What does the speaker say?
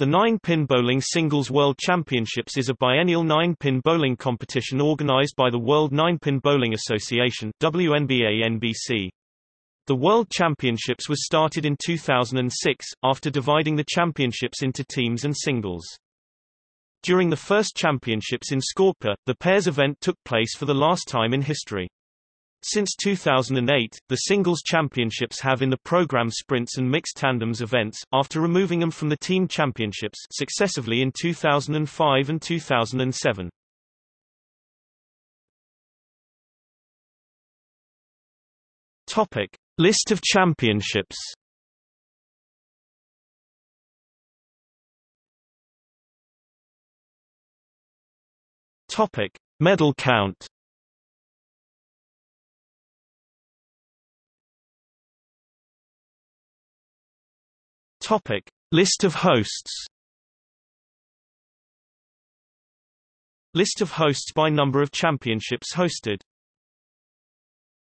The Nine-Pin Bowling Singles World Championships is a biennial nine-pin bowling competition organized by the World Nine-Pin Bowling Association WNBA-NBC. The World Championships was started in 2006, after dividing the championships into teams and singles. During the first championships in Skopje, the pairs event took place for the last time in history. Since 2008, the singles championships have in the program sprints and mixed tandems events, after removing them from the team championships successively in 2005 and 2007. Topic: List of championships. Topic: Medal count. Topic: List of hosts. List of hosts by number of championships hosted.